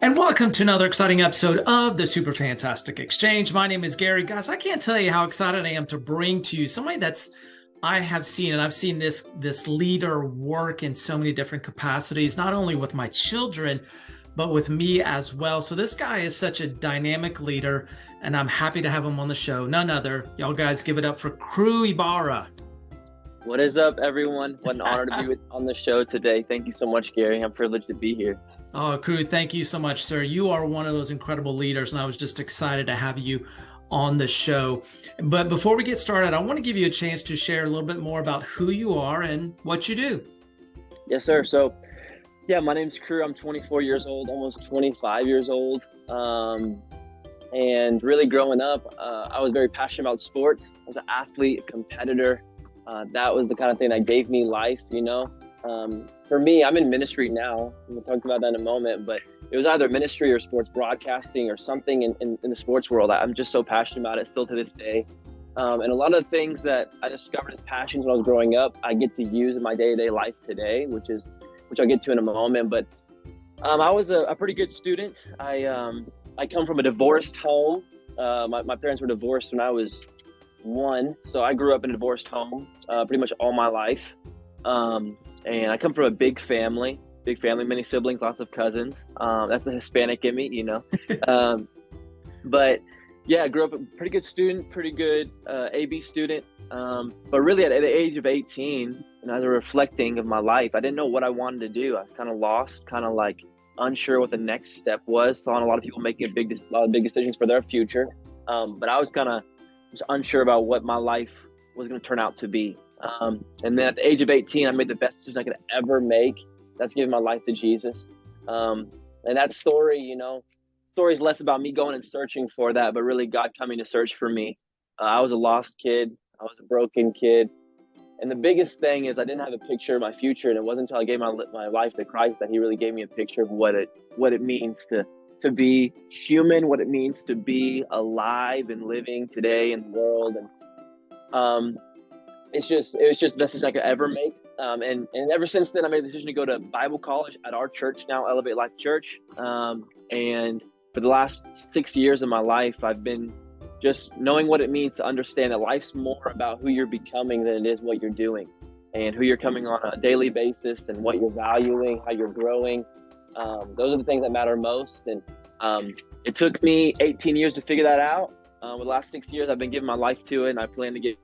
And welcome to another exciting episode of the Super Fantastic Exchange. My name is Gary. Guys, I can't tell you how excited I am to bring to you somebody that's I have seen, and I've seen this this leader work in so many different capacities, not only with my children, but with me as well. So this guy is such a dynamic leader, and I'm happy to have him on the show. None other. Y'all guys give it up for Crew Ibarra. What is up, everyone? What an honor to be with, on the show today. Thank you so much, Gary. I'm privileged to be here. Oh, Cru, thank you so much, sir. You are one of those incredible leaders, and I was just excited to have you on the show. But before we get started, I want to give you a chance to share a little bit more about who you are and what you do. Yes, sir. So, yeah, my name's Crew. I'm 24 years old, almost 25 years old. Um, and really growing up, uh, I was very passionate about sports. I was an athlete, a competitor uh, that was the kind of thing that gave me life, you know. Um, for me, I'm in ministry now. We'll talk about that in a moment, but it was either ministry or sports broadcasting or something in, in, in the sports world. I'm just so passionate about it still to this day. Um, and a lot of the things that I discovered as passions when I was growing up, I get to use in my day-to-day life today, which is, which I'll get to in a moment. But um, I was a, a, pretty good student. I, um, I come from a divorced home. Uh, my, my parents were divorced when I was one. So I grew up in a divorced home uh, pretty much all my life. Um, and I come from a big family, big family, many siblings, lots of cousins. Um, that's the Hispanic in me, you know. um, but yeah, I grew up a pretty good student, pretty good uh, AB student. Um, but really, at, at, the age of 18, and as I was reflecting of my life, I didn't know what I wanted to do. I was kind of lost, kind of like unsure what the next step was. Saw a lot of people making a big, a lot of big decisions for their future. Um, but I was kind of was unsure about what my life was going to turn out to be. Um, and then at the age of 18, I made the best decision I could ever make. That's giving my life to Jesus. Um, and that story, you know, story is less about me going and searching for that, but really God coming to search for me. Uh, I was a lost kid. I was a broken kid. And the biggest thing is I didn't have a picture of my future, and it wasn't until I gave my my life to Christ that He really gave me a picture of what it what it means to to be human, what it means to be alive and living today in the world. And um, it's just, it was just the decision I could ever make. Um, and, and ever since then, I made the decision to go to Bible college at our church now, Elevate Life Church. Um, and for the last six years of my life, I've been just knowing what it means to understand that life's more about who you're becoming than it is what you're doing and who you're coming on a daily basis and what you're valuing, how you're growing. Um, those are the things that matter most. And um, it took me 18 years to figure that out. Uh, the last six years, I've been giving my life to it, and I plan to give,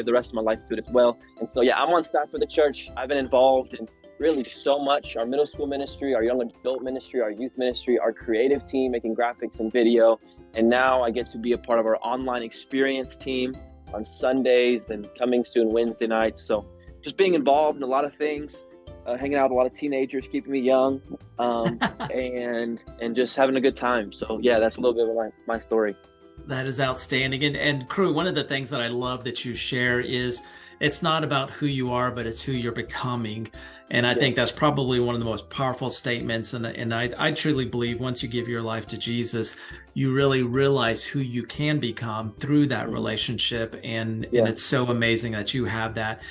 give the rest of my life to it as well. And so, yeah, I'm on staff for the church. I've been involved in really so much our middle school ministry, our young adult ministry, our youth ministry, our creative team making graphics and video. And now I get to be a part of our online experience team on Sundays and coming soon Wednesday nights. So just being involved in a lot of things uh, hanging out with a lot of teenagers, keeping me young, um, and and just having a good time. So yeah, that's a little bit of my, my story. That is outstanding. And and Cru, one of the things that I love that you share is it's not about who you are, but it's who you're becoming. And I yeah. think that's probably one of the most powerful statements. And, and I, I truly believe once you give your life to Jesus, you really realize who you can become through that relationship. And, yeah. and it's so amazing that you have that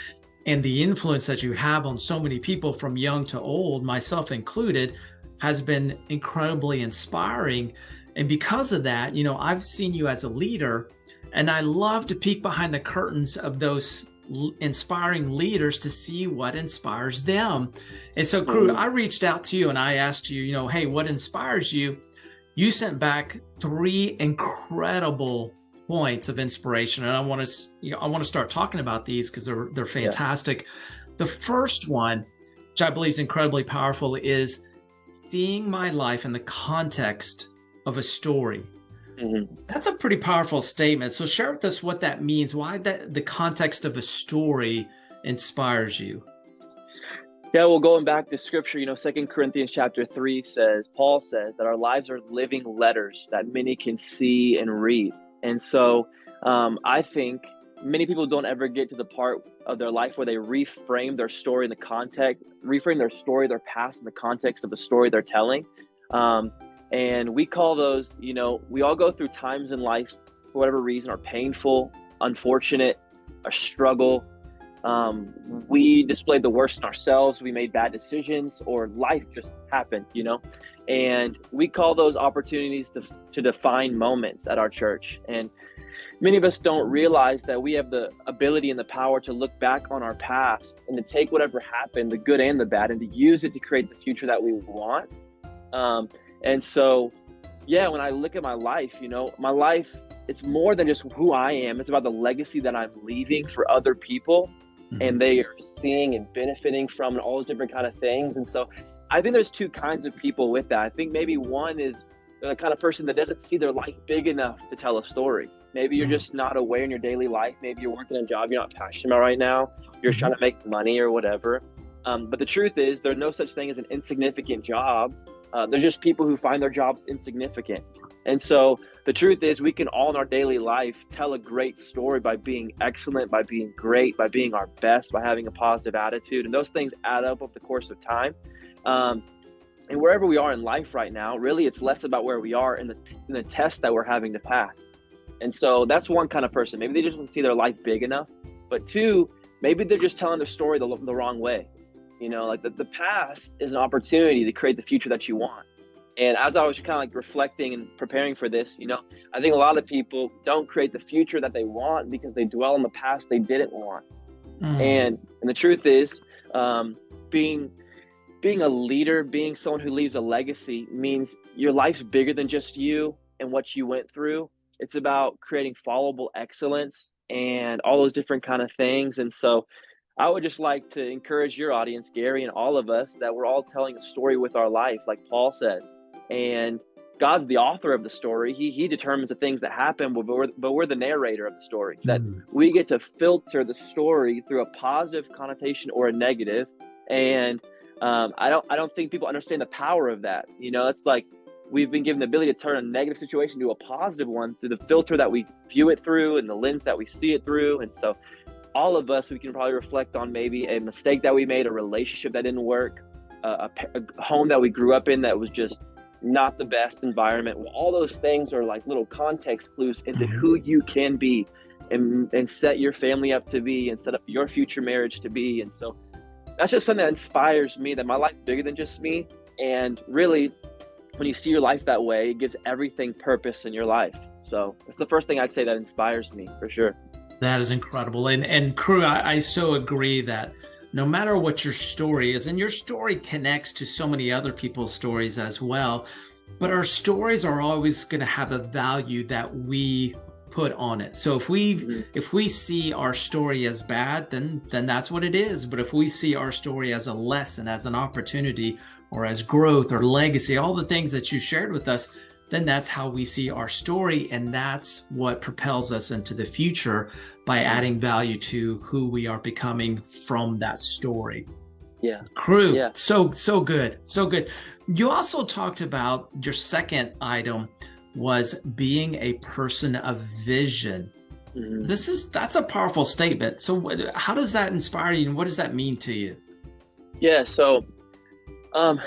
and the influence that you have on so many people from young to old, myself included, has been incredibly inspiring. And because of that, you know, I've seen you as a leader, and I love to peek behind the curtains of those inspiring leaders to see what inspires them. And so, crew, mm-hmm. I reached out to you and I asked you, you know, hey, what inspires you? You sent back three incredible points of inspiration, and I want to you know, I want to start talking about these because they're they're fantastic. Yeah. The first one, which I believe is incredibly powerful, is seeing my life in the context of a story. Mm-hmm. That's a pretty powerful statement. So share with us what that means. Why that the context of a story inspires you. Yeah, well, going back to scripture, you know, Second Corinthians chapter three says, Paul says that our lives are living letters that many can see and read. And so um, I think many people don't ever get to the part of their life where they reframe their story in the context, reframe their story, their past in the context of the story they're telling. Um, and we call those, you know, we all go through times in life for whatever reason are painful, unfortunate, a struggle. um, we displayed the worst in ourselves. We made bad decisions or life just happened you know? And we call those opportunities to, to define moments at our church. And many of us don't realize that we have the ability and the power to look back on our past and to take whatever happened the good and the bad and to use it to create the future that we want. Um, and so yeah when i look at my life you know my life it's more than just who i am it's about the legacy that i'm leaving for other people mm-hmm. and they are seeing and benefiting from and all those different kind of things. And so I think there's two kinds of people with that. I think maybe one is the kind of person that doesn't see their life big enough to tell a story. Maybe you're mm-hmm. just not aware in your daily life. Maybe you're working a job you're not passionate about right now. You're mm-hmm. trying to make money or whatever. Um, but the truth is, there's no such thing as an insignificant job. Uh, there's just people who find their jobs insignificant. And so the truth is, we can all in our daily life tell a great story by being excellent, by being great, by being our best, by having a positive attitude. And those things add up over the course of time. Um, and wherever we are in life right now, really, it's less about where we are in the, the test that we're having to pass. And so that's one kind of person. Maybe they just don't see their life big enough. But two, maybe they're just telling their story the, the wrong way. You know, like the, the past is an opportunity to create the future that you want. And as I was kind of like reflecting and preparing for this, you know, I think a lot of people don't create the future that they want because they dwell on the past they didn't want. Mm. And and the truth is, um, being being a leader, being someone who leaves a legacy means your life's bigger than just you and what you went through. It's about creating followable excellence and all those different kind of things. And so I would just like to encourage your audience, Gary, and all of us that we're all telling a story with our life, like Paul says and God's the author of the story. He he determines the things that happen, but we're, but we're the narrator of the story. That mm. we get to filter the story through a positive connotation or a negative. And um, I don't I don't think people understand the power of that. You know, it's like we've been given the ability to turn a negative situation to a positive one through the filter that we view it through and the lens that we see it through. And so, all of us, we can probably reflect on maybe a mistake that we made, a relationship that didn't work, a, a home that we grew up in that was just not the best environment. Well, all those things are like little context clues into mm-hmm. who you can be and, and set your family up to be and set up your future marriage to be. And so that's just something that inspires me that my life's bigger than just me. And really, when you see your life that way, it gives everything purpose in your life. So it's the first thing I'd say that inspires me for sure. That is incredible. And and Cru, I, I so agree that no matter what your story is, and your story connects to so many other people's stories as well, but our stories are always going to have a value that we put on it. So if we mm-hmm. if we see our story as bad, then then that's what it is. But if we see our story as a lesson, as an opportunity, or as growth or legacy, all the things that you shared with us, then that's how we see our story. And that's what propels us into the future by adding value to who we are becoming from that story. Yeah. Crew. Yeah. So, so good. So good. You also talked about your second item was being a person of vision. Mm-hmm. This is that's a powerful statement. So how does that inspire you and what does that mean to you? Yeah, so um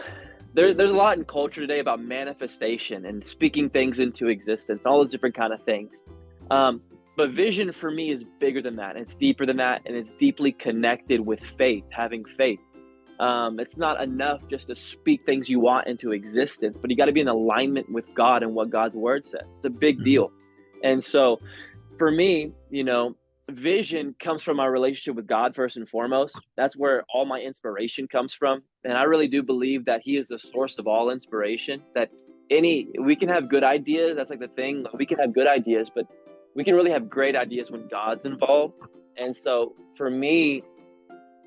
there, there's a lot in culture today about manifestation and speaking things into existence, all those different kind of things. Um, but vision for me is bigger than that. It's deeper than that, and it's deeply connected with faith, having faith. Um, it's not enough just to speak things you want into existence, but you got to be in alignment with God and what God's word says. It's a big mm-hmm. deal. And so for me, you know, vision comes from my relationship with God first and foremost. That's where all my inspiration comes from. And I really do believe that He is the source of all inspiration. That any, we can have good ideas. That's like the thing. We can have good ideas, but we can really have great ideas when God's involved. And so for me,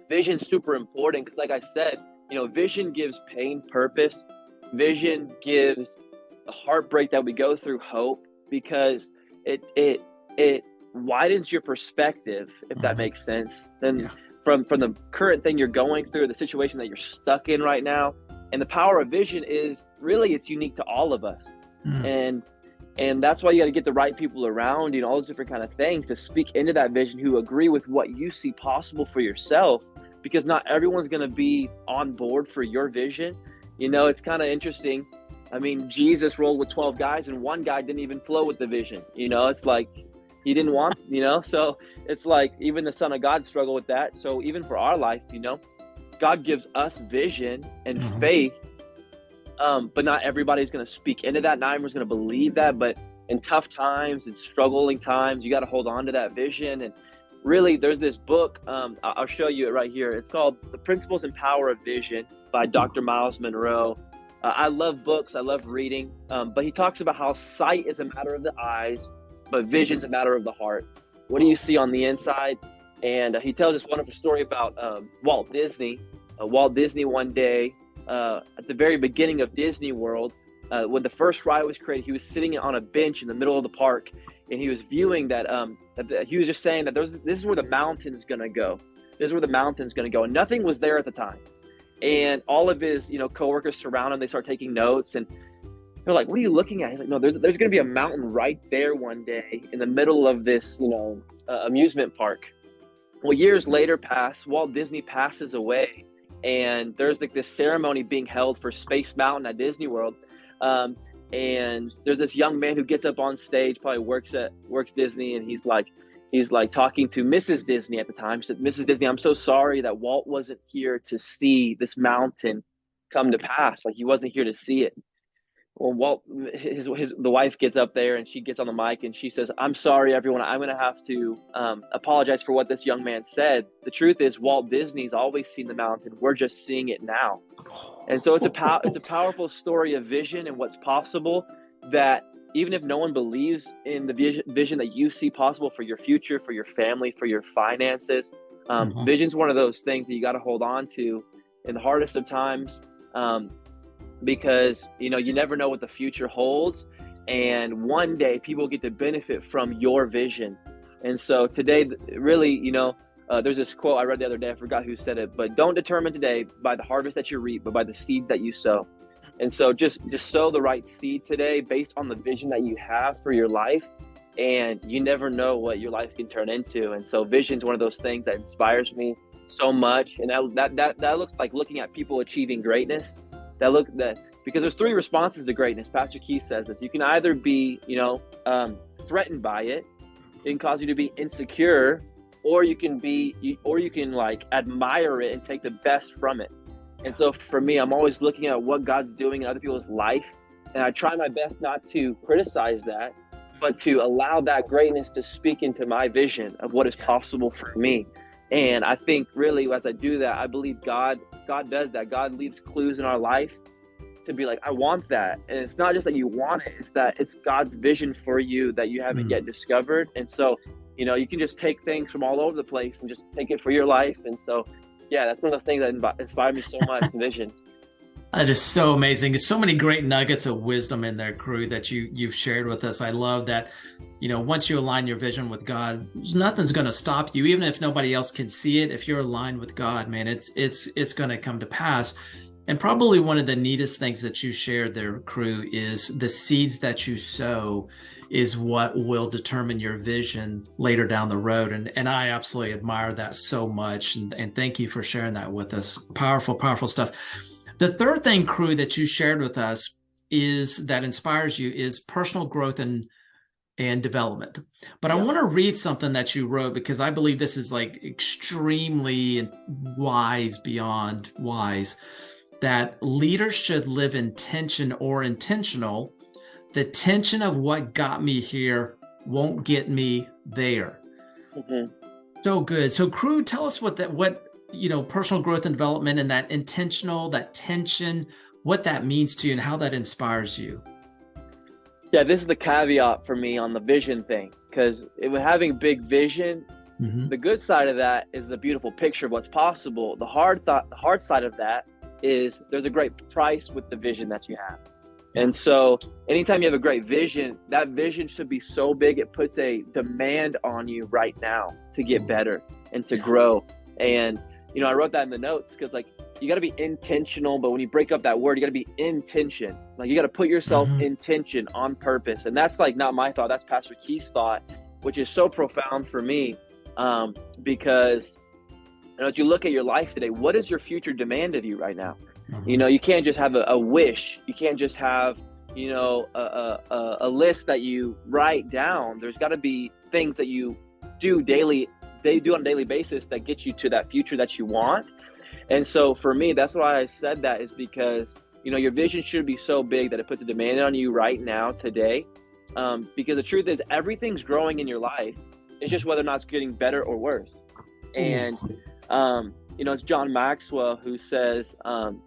vision's super important because, like I said, you know, vision gives pain purpose. Vision gives the heartbreak that we go through hope because it it it widens your perspective, if that mm-hmm. makes sense. Then yeah. From from the current thing you're going through, the situation that you're stuck in right now, and the power of vision is really it's unique to all of us, mm. and and that's why you got to get the right people around you know all those different kind of things to speak into that vision who agree with what you see possible for yourself. Because not everyone's going to be on board for your vision. You know it's kind of interesting. I mean jesus rolled with 12 guys and one guy didn't even flow with the vision. You know it's like he didn't want, you know. So it's like even the Son of God struggled with that. So even for our life, you know, God gives us vision and mm-hmm. faith, um, but not everybody's going to speak into that. Not everyone's going to believe that. But in tough times and struggling times, you got to hold on to that vision. And really, there's this book. Um, I'll show you it right here. It's called "The Principles and Power of Vision" by Dr. Myles Munroe Uh, I love books. I love reading. Um, but he talks about how sight is a matter of the eyes, but vision's a matter of the heart. What do you see on the inside? And uh, he tells this wonderful story about um, Walt Disney. Uh, Walt Disney one day, uh, at the very beginning of Disney World, uh, when the first ride was created, he was sitting on a bench in the middle of the park, and he was viewing that. Um, that he was just saying that there's this is where the mountain's gonna go. This is where the mountain's gonna go, and nothing was there at the time. And all of his, you know, coworkers surround him. They start taking notes, and they're like, "What are you looking at?" He's like, "No, there's there's going to be a mountain right there one day in the middle of this, you know, uh, amusement park." Well, years later pass. Walt Disney passes away, and there's like this ceremony being held for Space Mountain at Disney World. Um, and there's this young man who gets up on stage, probably works at works Disney, and he's like, he's like talking to Mrs. Disney at the time. He said, "Mrs. Disney, I'm so sorry that Walt wasn't here to see this mountain come to pass. Like he wasn't here to see it." Well walt his, his the wife gets up there and she gets on the mic and she says i'm sorry everyone. I'm going to have to um, apologize for what this young man said. The truth is walt disney's always seen the mountain. We're just seeing it now. And so it's a pow- it's a powerful story of vision and what's possible that even if no one believes in the vision, vision that you see possible for your future for your family for your finances um, mm-hmm. vision's one of those things that you got to hold on to. In the hardest of times um, because you know you never know what the future holds. And one day people get to benefit from your vision. And so today really you know uh, there's this quote i read the other day. I forgot who said it but don't determine today by the harvest that you reap but by the seed that you sow. And so just just sow the right seed today based on the vision that you have for your life. And you never know what your life can turn into. And so vision is one of those things that inspires me so much. And that that that, that looks like looking at people achieving greatness that look that because there's three responses to greatness. Pastor Keith says this. You can either be, you know, um, threatened by it, it can cause you to be insecure, or you can be, or you can like admire it and take the best from it. And so for me, I'm always looking at what God's doing in other people's life, and I try my best not to criticize that, but to allow that greatness to speak into my vision of what is possible for me. And I think really as I do that, I believe God God does that. God leaves clues in our life to be like, I want that. And it's not just that you want it, it's that it's God's vision for you that you haven't mm. yet discovered. And so, you know, you can just take things from all over the place and just take it for your life. And so, yeah, that's one of those things that inspired me so much, vision. That is so amazing. There's so many great nuggets of wisdom in there, crew, that you you've shared with us. I love that. You know, once you align your vision with God, nothing's going to stop you, even if nobody else can see it. If you're aligned with God, man, it's it's it's going to come to pass. And probably one of the neatest things that you shared there, crew, is the seeds that you sow is what will determine your vision later down the road. And and I absolutely admire that so much. And, and thank you for sharing that with us. Powerful, powerful stuff. The third thing, crew, that you shared with us is that inspires you is personal growth and and development. But yeah. I want to read something that you wrote because I believe this is like extremely wise beyond wise that leaders should live in tension or intentional. The tension of what got me here won't get me there. Mm-hmm. So good. So crew, tell us what that what you know, personal growth and development and that intentional, that tension, what that means to you and how that inspires you. Yeah, this is the caveat for me on the vision thing because having big vision, mm-hmm. the good side of that is the beautiful picture of what's possible. The hard thought, the hard side of that is there's a great price with the vision that you have. And so, anytime you have a great vision, that vision should be so big it puts a demand on you right now to get better and to grow. And you know, I wrote that in the notes because like you got to be intentional, but when you break up that word, you got to be intention. Like you got to put yourself mm-hmm. in tension on purpose, and that's like not my thought. That's Pastor Keith's thought, which is so profound for me um, because you know, as you look at your life today, what is your future demand of you right now? Mm-hmm. You know, you can't just have a, a wish. You can't just have you know, a, a, a list that you write down. There's got to be things that you do daily, they do on a daily basis that get you to that future that you want. And so for me, that's why I said that is because, you know, your vision should be so big that it puts a demand on you right now, today. Um, because the truth is, everything's growing in your life. It's just whether or not it's getting better or worse. And, um, you know, it's John Maxwell who says, um,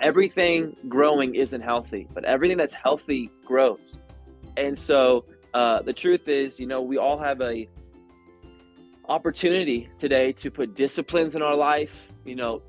everything growing isn't healthy, but everything that's healthy grows. And so uh, the truth is, you know, we all have a opportunity today to put disciplines in our life, you know,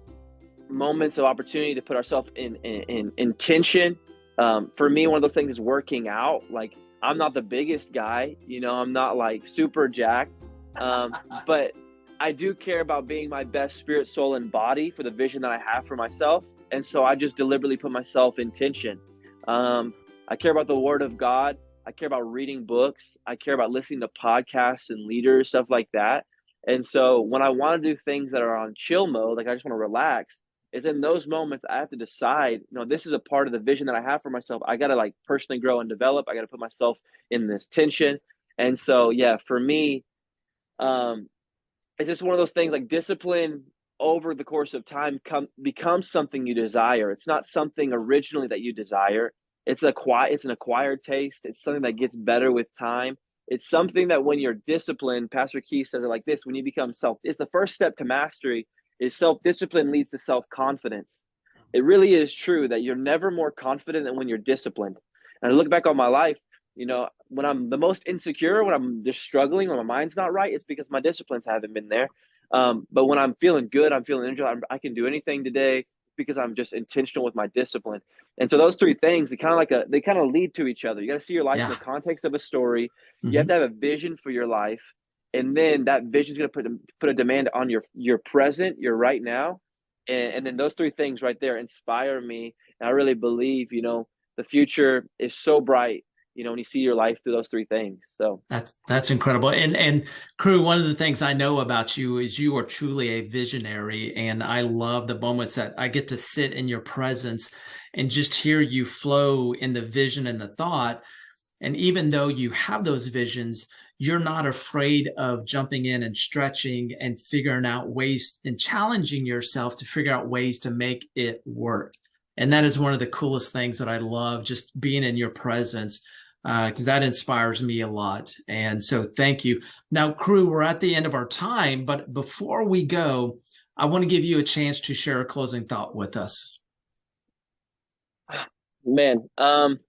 moments of opportunity to put ourselves in, in, in, tension. Um, for me, one of those things is working out. Like I'm not the biggest guy, you know, I'm not like super jacked, um, but I do care about being my best spirit, soul, and body for the vision that I have for myself. And so I just deliberately put myself in tension. Um, I care about the word of God. I care about reading books. I care about listening to podcasts and leaders, stuff like that. And so when I want to do things that are on chill mode, like I just want to relax, it's in those moments I have to decide, you know, this is a part of the vision that I have for myself. I got to like personally grow and develop. I got to put myself in this tension. And so, yeah, for me, um, it's just one of those things like discipline over the course of time come becomes something you desire. It's not something originally that you desire. It's a quiet, it's an acquired taste. It's something that gets better with time. It's something that when you're disciplined, Pastor Keith says it like this: when you become self, it's the first step to mastery. Is self discipline leads to self confidence. It really is true that you're never more confident than when you're disciplined. And I look back on my life, you know, when I'm the most insecure, when I'm just struggling, when my mind's not right, it's because my disciplines haven't been there. Um, but when I'm feeling good, I'm feeling energized, I can do anything today because I'm just intentional with my discipline. And so those three things, they kind of like a, they kind of lead to each other. You got to see your life yeah. in the context of a story. Mm-hmm. You have mm-hmm. to have a vision for your life. And then that vision is going to put, put a demand on your, your present, your right now. And, and then those three things right there inspire me. And I really believe, you know, the future is so bright you know when you see your life through those three things. So that's that's incredible. And and crew, one of the things i know about you is you are truly a visionary and i love the moments that i get to sit in your presence and just hear you flow in the vision and the thought. And even though you have those visions you're not afraid of jumping in and stretching and figuring out ways and challenging yourself to figure out ways to make it work. And that is one of the coolest things that I love, just being in your presence because uh, that inspires me a lot. And so thank you. Now, crew, we're at the end of our time, but before we go, I want to give you a chance to share a closing thought with us. Man, um,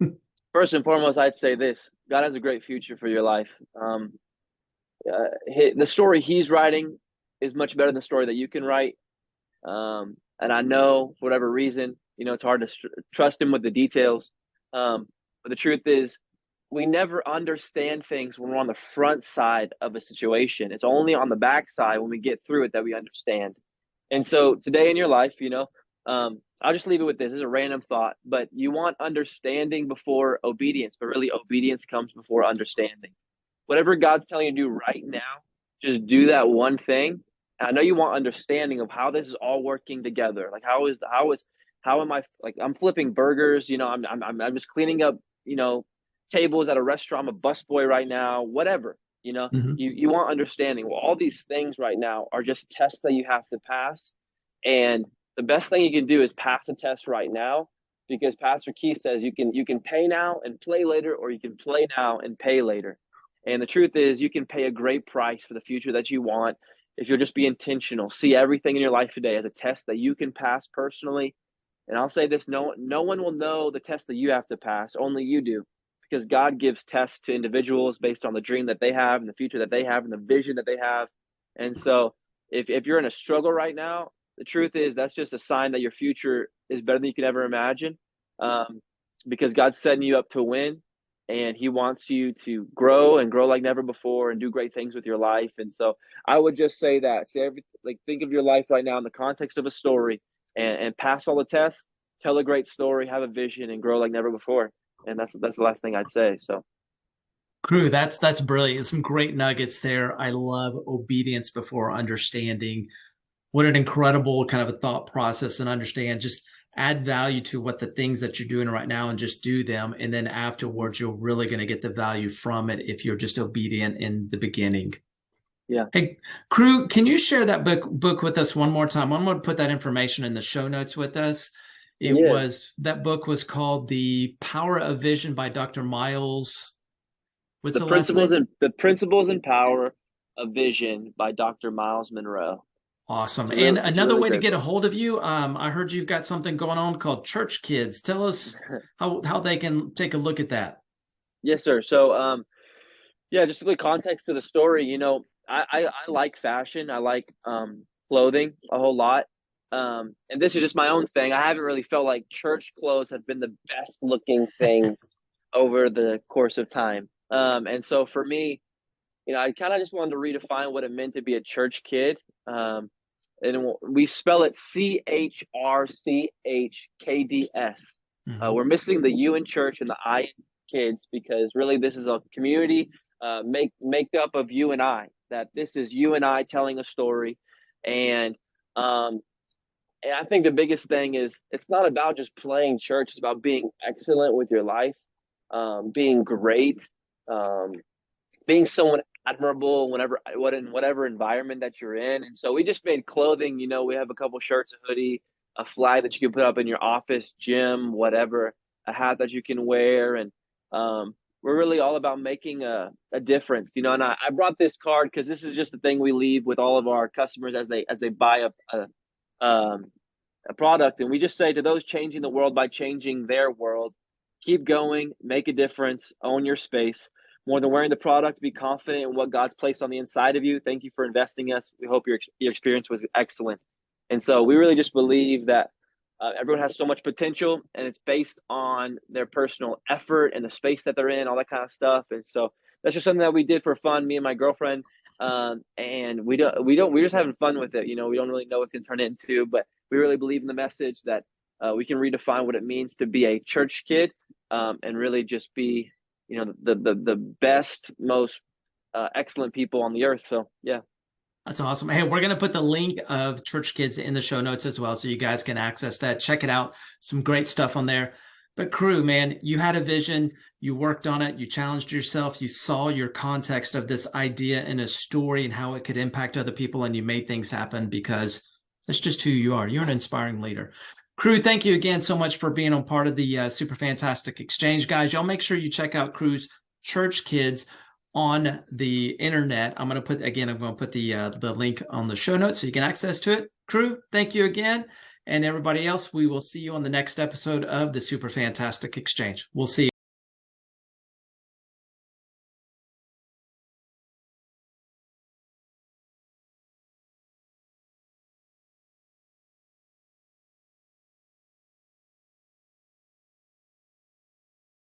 first and foremost, I'd say this God has a great future for your life. Um, uh, the story he's writing is much better than the story that you can write. Um, and I know for whatever reason, you know, it's hard to trust him with the details. Um, but the truth is, we never understand things when we're on the front side of a situation. It's only on the back side when we get through it that we understand. And so today in your life, you know, um, I'll just leave it with this. This is a random thought, but you want understanding before obedience, but really obedience comes before understanding. Whatever God's telling you to do right now, just do that one thing. And I know you want understanding of how this is all working together. Like how is the, how is how am I like I'm flipping burgers, you know, I'm I'm I'm just cleaning up you know, tables at a restaurant. I'm a busboy right now, whatever. You know, mm-hmm. you, you want understanding. Well, all these things right now are just tests that you have to pass. And the best thing you can do is pass the test right now because Pastor Keith says you can you can pay now and play later, or you can play now and pay later. And the truth is, you can pay a great price for the future that you want if you'll just be intentional. See everything in your life today as a test that you can pass personally and I'll say this: no, no one will know the test that you have to pass. Only you do, because God gives tests to individuals based on the dream that they have, and the future that they have, and the vision that they have. And so, if if you're in a struggle right now, the truth is that's just a sign that your future is better than you can ever imagine, um, because God's setting you up to win, and He wants you to grow and grow like never before, and do great things with your life. And so, I would just say that: say every like think of your life right now in the context of a story and, and pass all the tests, tell a great story, have a vision, and grow like never before. And that's that's the last thing I'd say. So Crew, that's that's brilliant. Some great nuggets there. I love obedience before understanding. What an incredible kind of a thought process and understand just add value to what the things that you're doing right now and just do them. And then afterwards, you're really going to get the value from it if you're just obedient in the beginning. Yeah. Hey, crew, can you share that book book with us one more time? I'm going to put that information in the show notes with us. It yeah. was that book was called The Power of Vision by Dr. Myles. What's the, the principles and the principles and power of vision by Dr. Myles Munroe. Awesome. Really, and another really way to get a hold of you, um, I heard you've got something going on called Church Kids. Tell us how how they can take a look at that. Yes, sir. So, um, yeah, just a little context to the story. You know, I, I, I like fashion. I like um, clothing a whole lot. Um, and this is just my own thing. I haven't really felt like church clothes have been the best looking thing over the course of time. Um, and so for me, you know, I kind of just wanted to redefine what it meant to be a church kid. Um, and we spell it C H R C H K D S. Mm-hmm. Uh, we're missing the U in church and the I in kids because really this is a community uh, make make up of you and I. That this is you and I telling a story, and um, and I think the biggest thing is it's not about just playing church. It's about being excellent with your life, um, being great, um, being someone admirable whenever what in whatever environment that you're in. And so we just made clothing. You know, we have a couple shirts, a hoodie, a flag that you can put up in your office, gym, whatever, a hat that you can wear, and um, we're really all about making a, a difference. You know, and I, I brought this card because this is just the thing we leave with all of our customers as they as they buy a, a um, a product, and we just say to those changing the world by changing their world, keep going, make a difference, own your space more than wearing the product, be confident in what God's placed on the inside of you. Thank you for investing us. We hope your, your experience was excellent. And so we really just believe that uh, everyone has so much potential and it's based on their personal effort and the space that they're in, all that kind of stuff. And so that's just something that we did for fun, me and my girlfriend. Um, and we don't, we don't, we're just having fun with it. You know, we don't really know what's going to turn into, but we really believe in the message that uh, we can redefine what it means to be a church kid um, and really just be you know the the the best most uh, excellent people on the earth so yeah that's awesome. Hey we're going to put the link of church kids in the show notes as well so you guys can access that. Check it out. Some great stuff on there. But crew man you had a vision. You worked on it. You challenged yourself. You saw your context of this idea in a story and how it could impact other people and you made things happen because that's just who you are. You're an inspiring leader. Crew, thank you again so much for being on part of the uh, Super Fantastic Exchange. Guys, y'all make sure you check out Crew's Church Kids on the internet. I'm going to put, again, I'm going to put the, uh, the link on the show notes so you can access to it. Crew, thank you again. And everybody else, we will see you on the next episode of the Super Fantastic Exchange. We'll see you.